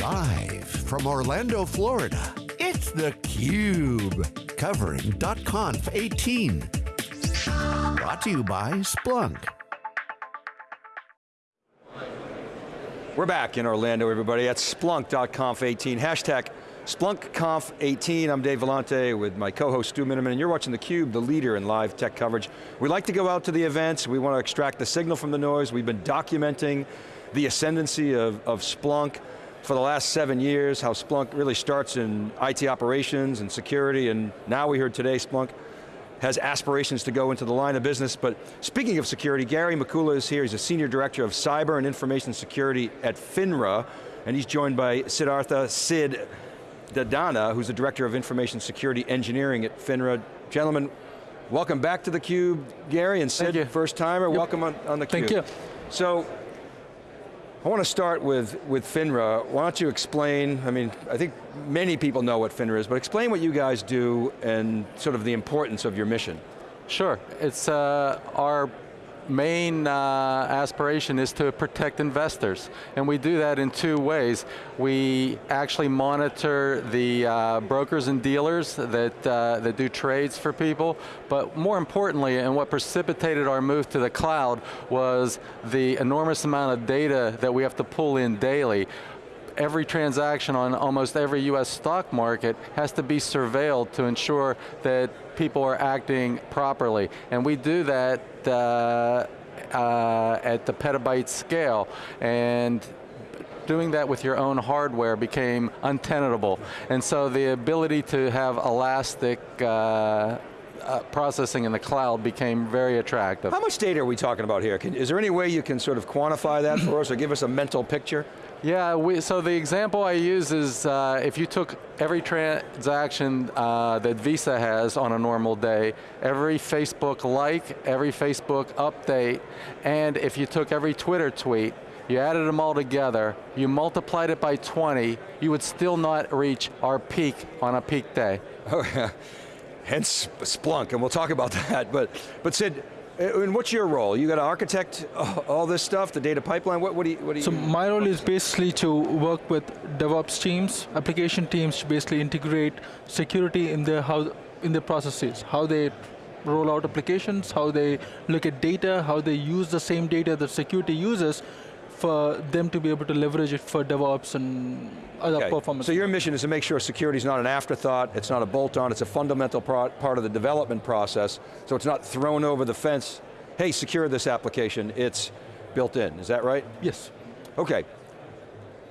Live from Orlando, Florida, it's theCUBE. Covering .conf 18. Brought to you by Splunk. We're back in Orlando, everybody, at Splunk.conf 18. Hashtag SplunkConf 18. I'm Dave Vellante with my co-host Stu Miniman, and you're watching theCUBE, the leader in live tech coverage. We like to go out to the events, we want to extract the signal from the noise. We've been documenting the ascendancy of, of Splunk for the last seven years, how Splunk really starts in IT operations and security, and now we heard today Splunk has aspirations to go into the line of business, but speaking of security, Gary Mikula is here, he's a Senior Director of Cyber and Information Security at FINRA, and he's joined by Siddhartha Sid Dadana, who's the Director of Information Security Engineering at FINRA. Gentlemen, welcome back to theCUBE. Gary and Sid, first timer, yep. welcome on, on theCUBE. Thank you. So, I want to start with, with FINRA. Why don't you explain, I mean, I think many people know what FINRA is, but explain what you guys do and sort of the importance of your mission. Sure, it's uh, our main uh, aspiration is to protect investors. And we do that in two ways. We actually monitor the uh, brokers and dealers that, uh, that do trades for people, but more importantly, and what precipitated our move to the cloud was the enormous amount of data that we have to pull in daily every transaction on almost every US stock market has to be surveilled to ensure that people are acting properly. And we do that uh, uh, at the petabyte scale. And doing that with your own hardware became untenable. And so the ability to have elastic uh, uh, processing in the cloud became very attractive. How much data are we talking about here? Can, is there any way you can sort of quantify that for us or give us a mental picture? Yeah, we, so the example I use is uh, if you took every transaction uh, that Visa has on a normal day, every Facebook like, every Facebook update, and if you took every Twitter tweet, you added them all together, you multiplied it by 20, you would still not reach our peak on a peak day. Oh yeah, hence Splunk, and we'll talk about that, but, but Sid, Uh, and what's your role? You got to architect all this stuff, the data pipeline, what, what do you, what do you So my role is basically to work with DevOps teams, application teams to basically integrate security in their, how, in their processes, how they roll out applications, how they look at data, how they use the same data that security uses for them to be able to leverage it for DevOps and other okay. performance. So your mission is to make sure security is not an afterthought, it's not a bolt-on, it's a fundamental part of the development process, so it's not thrown over the fence, hey, secure this application, it's built in, is that right? Yes. Okay.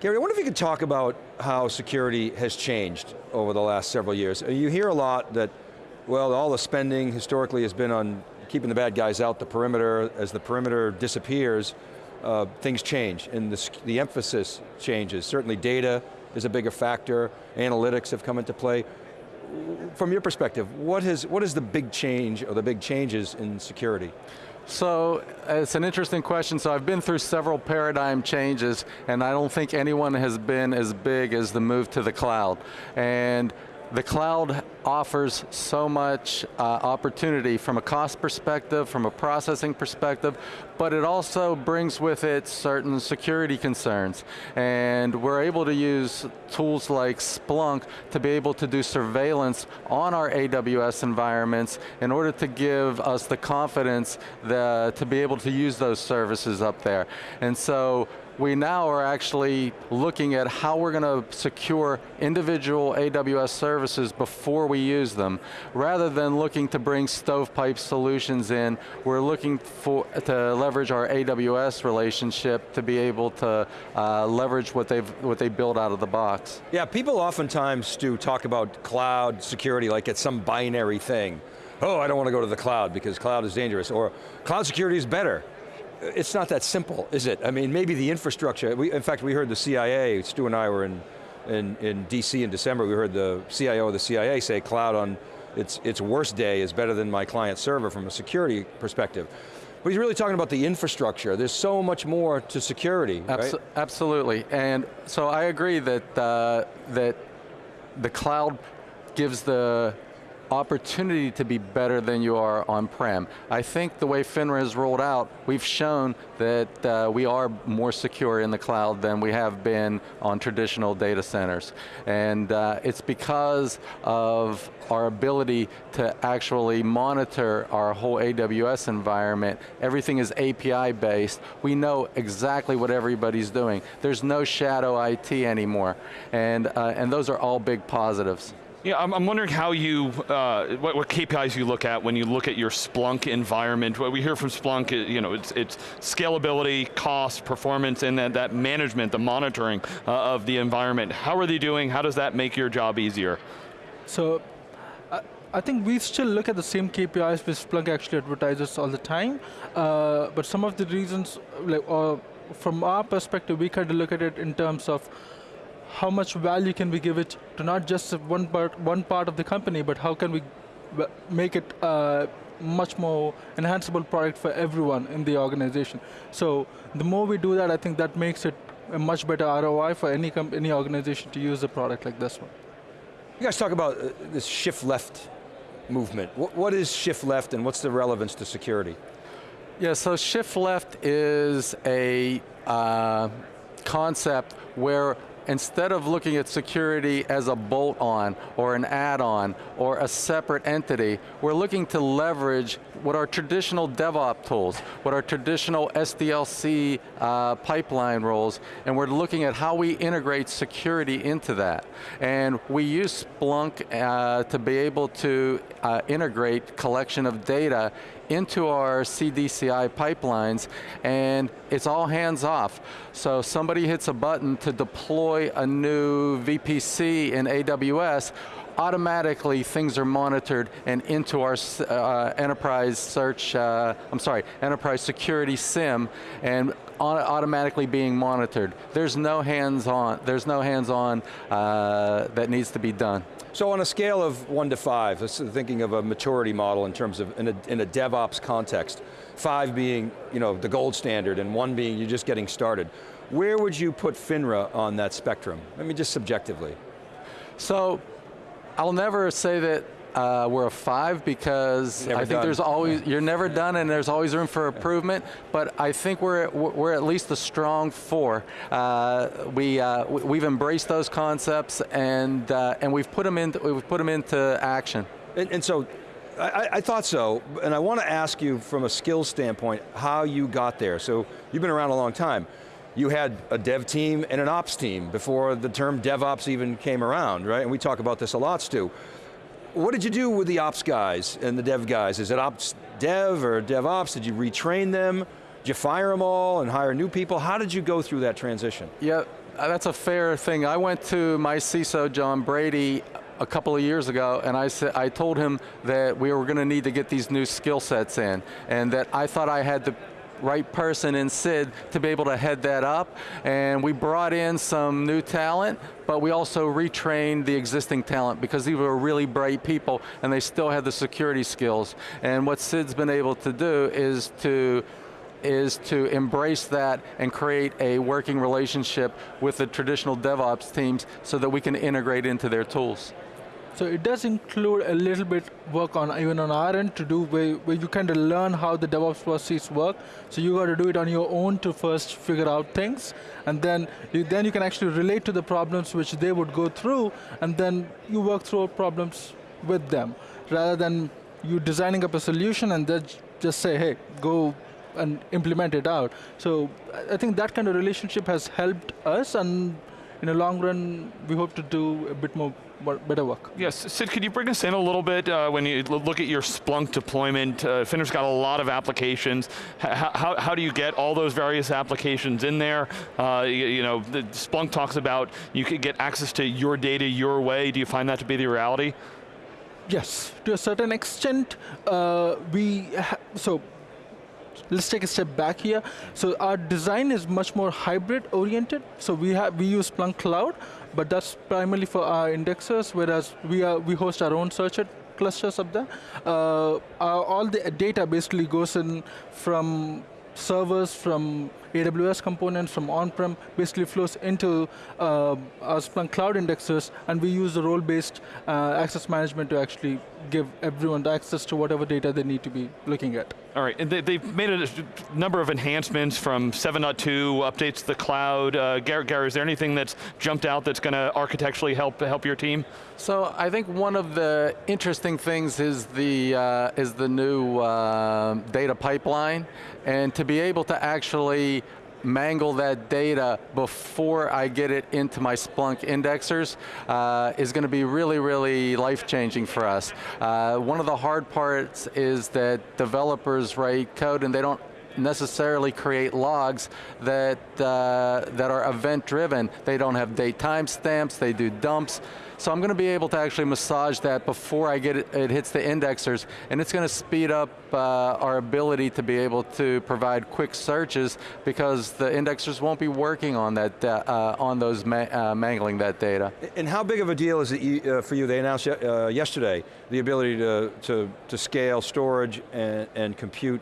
Gary, I wonder if you could talk about how security has changed over the last several years. You hear a lot that, well, all the spending historically has been on keeping the bad guys out the perimeter. As the perimeter disappears, uh, things change and the, the emphasis changes. Certainly data is a bigger factor, analytics have come into play. From your perspective, what, has, what is the big change or the big changes in security? So, it's an interesting question. So I've been through several paradigm changes and I don't think anyone has been as big as the move to the cloud. And the cloud offers so much uh, opportunity from a cost perspective, from a processing perspective, but it also brings with it certain security concerns. And we're able to use tools like Splunk to be able to do surveillance on our AWS environments in order to give us the confidence that, to be able to use those services up there. And so we now are actually looking at how we're going to secure individual AWS services before we use them. Rather than looking to bring stovepipe solutions in, we're looking for, to leverage our AWS relationship to be able to uh, leverage what, they've, what they build out of the box. Yeah, people oftentimes, Stu, talk about cloud security like it's some binary thing. Oh, I don't want to go to the cloud because cloud is dangerous, or cloud security is better it's not that simple, is it? I mean, maybe the infrastructure, we, in fact, we heard the CIA, Stu and I were in, in, in DC in December, we heard the CIO of the CIA say cloud on its, its worst day is better than my client server from a security perspective. But he's really talking about the infrastructure. There's so much more to security, Abs right? Absolutely, and so I agree that, uh, that the cloud gives the opportunity to be better than you are on-prem. I think the way FINRA has rolled out, we've shown that uh, we are more secure in the cloud than we have been on traditional data centers. And uh, it's because of our ability to actually monitor our whole AWS environment. Everything is API based. We know exactly what everybody's doing. There's no shadow IT anymore. And, uh, and those are all big positives. Yeah, I'm, I'm wondering how you, uh, what, what, KPIs you look at when you look at your Splunk environment. What we hear from Splunk, is, you know, it's, it's scalability, cost, performance, and that, that management, the monitoring uh, of the environment. How are they doing? How does that make your job easier? So, I, I think we still look at the same KPIs which Splunk actually advertises all the time, uh, but some of the reasons, like, uh, from our perspective, we kind of look at it in terms of how much value can we give it to not just one part, one part of the company, but how can we make it a much more enhanceable product for everyone in the organization. So the more we do that, I think that makes it a much better ROI for any, any organization to use a product like this one. You guys talk about uh, this shift left movement. What, what is shift left and what's the relevance to security? Yeah, so shift left is a uh, concept where instead of looking at security as a bolt-on or an add-on or a separate entity, we're looking to leverage what are traditional DevOps tools, what are traditional SDLC uh, pipeline roles, and we're looking at how we integrate security into that. And we use Splunk uh, to be able to uh, integrate collection of data into our CDCI pipelines, and it's all hands off. So somebody hits a button to deploy a new VPC in AWS, automatically things are monitored and into our uh, enterprise search, uh, I'm sorry, enterprise security SIEM and automatically being monitored. There's no hands-on, there's no hands-on uh, that needs to be done. So on a scale of one to five, thinking of a maturity model in terms of, in a, in a DevOps context, five being you know, the gold standard and one being you're just getting started. Where would you put FINRA on that spectrum? I mean, just subjectively. So, I'll never say that uh, we're a five because I think done. there's always, you're never done and there's always room for improvement, but I think we're, we're at least a strong four. Uh, we, uh, we've embraced those concepts and, uh, and we've, put them into, we've put them into action. And, and so, I, I, thought so, and I want to ask you from a skills standpoint, how you got there. So, you've been around a long time. You had a dev team and an ops team before the term DevOps even came around, right? And we talk about this a lot, Stu what did you do with the ops guys and the dev guys? Is it ops dev or DevOps? Did you retrain them? Did you fire them all and hire new people? How did you go through that transition? Yeah, uh, that's a fair thing. I went to my CISO, John Brady, a couple of years ago, and I said I told him that we were going to need to get these new skill sets in, and that I thought I had the right person in Sid to be able to head that up. And we brought in some new talent, but we also retrained the existing talent because these were really bright people and they still had the security skills. And what Sid's been able to do is to is to embrace that and create a working relationship with the traditional DevOps teams so that we can integrate into their tools. So it does include a little bit work on even on our end to do where, where you kind of learn how the DevOps processes work. So you got to do it on your own to first figure out things, and then you, then you can actually relate to the problems which they would go through, and then you work through problems with them, rather than you designing up a solution and then just say, hey, go and implement it out. So I think that kind of relationship has helped us, and in the long run, we hope to do a bit more better work. Yes, Sid, could you bring us in a little bit uh, when you look at your Splunk deployment? Uh, FINRA's got a lot of applications. H how, how do you get all those various applications in there? Uh, you, you, know, the Splunk talks about you could get access to your data your way. Do you find that to be the reality? Yes, to a certain extent. Uh, we so let's take a step back here. So our design is much more hybrid oriented. So we have we use Splunk Cloud, but that's primarily for our indexers, whereas we are we host our own search clusters up there. Uh, our, all the data basically goes in from servers from AWS components from on-prem, basically flows into uh, our Splunk Cloud indexes, and we use the role-based uh, access management to actually give everyone access to whatever data they need to be looking at. All right, and they, have made a number of enhancements from 7.2 updates to the cloud. Uh, Gary, Gary, is there anything that's jumped out that's going to architecturally help help your team? So I think one of the interesting things is the uh, is the new uh, data pipeline, and to be able to actually mangle that data before I get it into my Splunk indexers uh, is going to be really, really life-changing for us. Uh, one of the hard parts is that developers write code and they don't necessarily create logs that, uh, that are event driven. They don't have date timestamps, they do dumps. So I'm going to be able to actually massage that before I get it, it hits the indexers, and it's going to speed up uh, our ability to be able to provide quick searches because the indexers won't be working on that, uh, on those ma uh, mangling that data. And how big of a deal is it uh, for you? They announced uh, yesterday the ability to, to, to scale storage and, and compute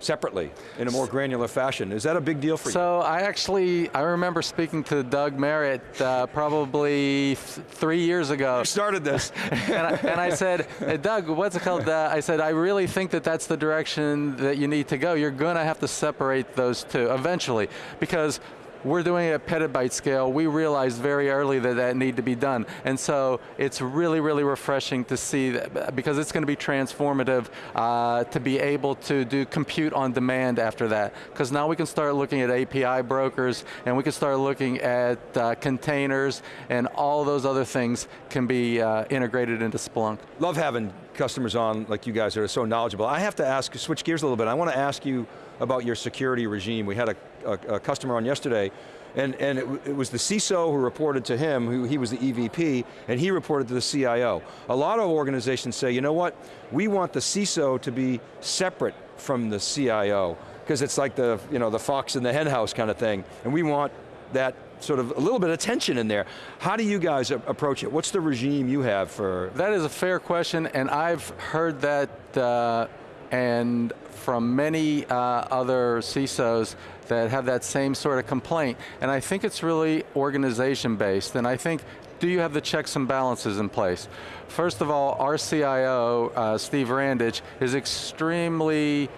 separately in a more granular fashion. Is that a big deal for so you? So I actually, I remember speaking to Doug Merritt uh, probably three years ago. You started this. and, I, and, I, said, hey, Doug, what's it called? Uh, I said, I really think that that's the direction that you need to go. You're going to have to separate those two eventually because we're doing it at petabyte scale. We realized very early that that need to be done. And so it's really, really refreshing to see, that, because it's going to be transformative uh, to be able to do compute on demand after that. Because now we can start looking at API brokers, and we can start looking at uh, containers, and all those other things can be uh, integrated into Splunk. Love having customers on like you guys that are so knowledgeable. I have to ask, switch gears a little bit. I want to ask you about your security regime. We had a, a, a customer on yesterday and, and it, it, was the CISO who reported to him, who he was the EVP, and he reported to the CIO. A lot of organizations say, you know what, we want the CISO to be separate from the CIO, because it's like the, you know, the fox in the henhouse kind of thing, and we want that sort of a little bit of tension in there. How do you guys approach it? What's the regime you have for? That is a fair question, and I've heard that uh, and from many uh, other CISOs that have that same sort of complaint. And I think it's really organization based, and I think do you have the checks and balances in place? First of all, our CIO, uh, Steve Randich, is extremely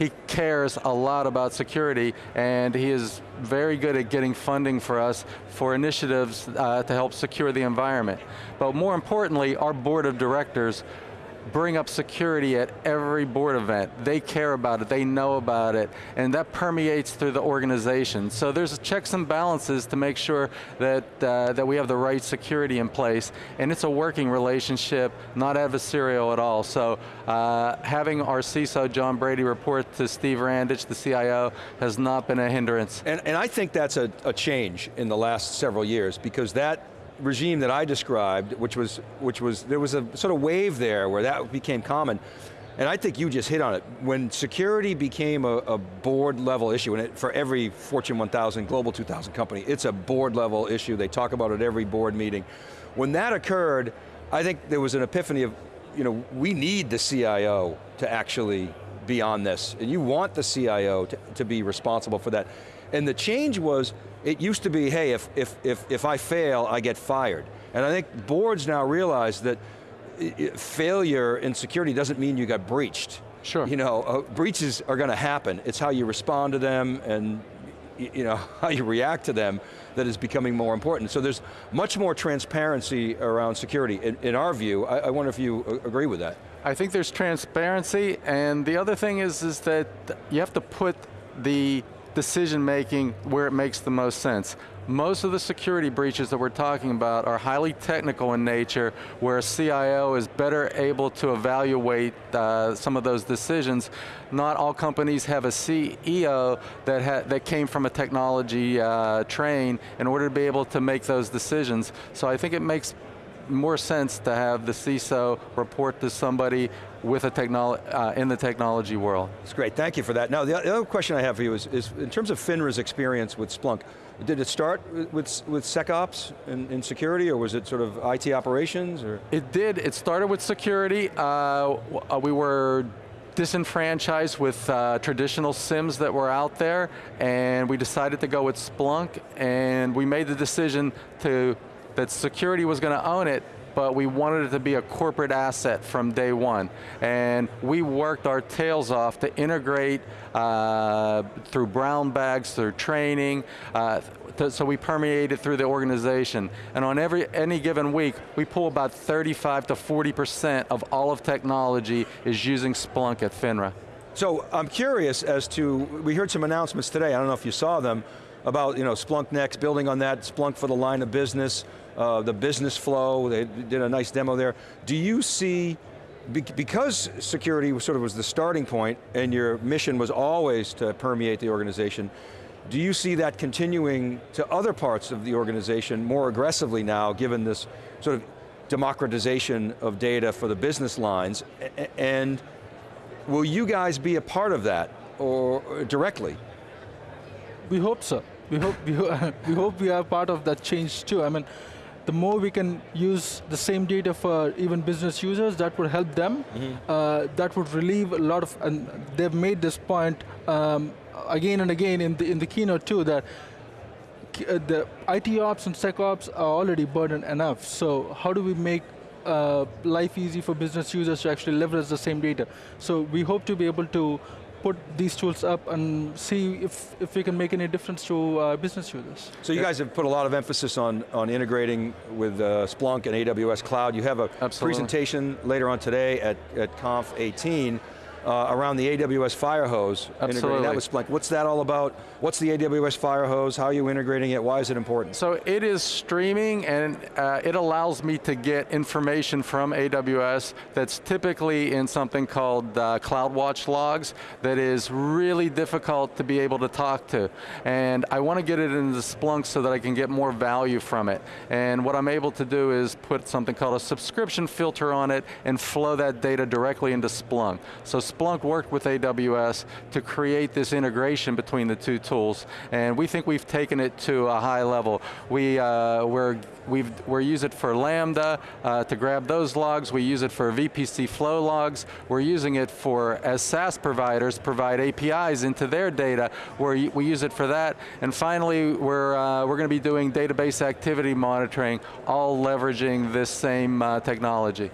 he cares a lot about security and he is very good at getting funding for us for initiatives uh, to help secure the environment. But more importantly, our board of directors bring up security at every board event. They care about it, they know about it, and that permeates through the organization. So there's checks and balances to make sure that, uh, that we have the right security in place, and it's a working relationship, not adversarial at all. So uh, having our CISO, John Brady, report to Steve Randich, the CIO, has not been a hindrance. And, and I think that's a, a change in the last several years, because that regime that I described, which was, which was, there was a sort of wave there where that became common. And I think you just hit on it. When security became a, a board level issue, and it, for every Fortune 1000, Global 2000 company, it's a board level issue. They talk about it every board meeting. When that occurred, I think there was an epiphany of, you know, we need the CIO to actually be on this. And you want the CIO to, to be responsible for that. And the change was, it used to be, hey, if, if, if, if I fail, I get fired. And I think boards now realize that failure in security doesn't mean you got breached. Sure. You know, uh, breaches are going to happen. It's how you respond to them and you know, how you react to them that is becoming more important. So there's much more transparency around security. In, in our view, I, I, wonder if you agree with that. I think there's transparency, and the other thing is, is that you have to put the decision making where it makes the most sense. Most of the security breaches that we're talking about are highly technical in nature, where a CIO is better able to evaluate uh, some of those decisions. Not all companies have a CEO that, that came from a technology uh, train in order to be able to make those decisions. So I think it makes more sense to have the CISO report to somebody with a technolo uh, in the technology world. It's great, thank you for that. Now, the other question I have for you is, is in terms of FINRA's experience with Splunk, did it start with, with SecOps and, and, security, or was it sort of IT operations? Or? It did, it started with security. Uh, uh we were disenfranchised with uh, traditional SIEMs that were out there, and we decided to go with Splunk, and we made the decision to that security was going to own it, but we wanted it to be a corporate asset from day one. And we worked our tails off to integrate uh, through brown bags, through training, uh, to, so we permeated through the organization. And on every any given week, we pull about 35 to 40% of all of technology is using Splunk at FINRA. So I'm curious as to, we heard some announcements today, I don't know if you saw them, about you know, Splunk Next, building on that, Splunk for the line of business, uh, the business flow, they did a nice demo there. Do you see, because security sort of was the starting point and your mission was always to permeate the organization, do you see that continuing to other parts of the organization more aggressively now, given this sort of democratization of data for the business lines, and will you guys be a part of that, or directly? We hope so. We hope we, we hope we are part of that change too. I mean, the more we can use the same data for even business users, that would help them. Mm -hmm. uh, that would relieve a lot of, and they've made this point um, again and again in the, in the keynote too, that uh, the IT ops and SecOps are already burdened enough. So how do we make uh, life easy for business users to actually leverage the same data? So we hope to be able to put these tools up and see if, if we can make any difference to uh, business users. So you guys have put a lot of emphasis on, on integrating with uh, Splunk and AWS Cloud. You have a Absolutely. presentation later on today at, at Conf 18 uh, around the AWS Firehose, Absolutely. that with Splunk. What's that all about? What's the AWS Firehose? How are you integrating it? Why is it important? So it is streaming and uh, it allows me to get information from AWS that's typically in something called uh, CloudWatch logs that is really difficult to be able to talk to. And I want to get it into Splunk so that I can get more value from it. And what I'm able to do is put something called a subscription filter on it and flow that data directly into Splunk. So Splunk worked with AWS to create this integration between the two tools, and we think we've taken it to a high level. We, uh, we're, we've, we use it for Lambda uh, to grab those logs, we use it for VPC flow logs, we're using it for, as SaaS providers, provide APIs into their data, where we use it for that, and finally, we're, uh, we're going to be doing database activity monitoring, all leveraging this same uh, technology.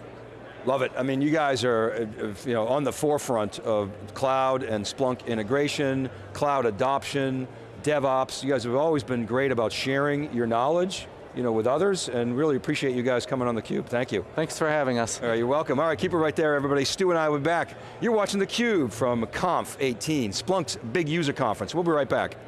Love it. I mean, you guys are uh, you know, on the forefront of cloud and Splunk integration, cloud adoption, DevOps. You guys have always been great about sharing your knowledge you know, with others, and really appreciate you guys coming on theCUBE, thank you. Thanks for having us. All right, you're welcome. All right, keep it right there, everybody. Stu and I will be back. You're watching theCUBE from Conf 18, Splunk's big user conference. We'll be right back.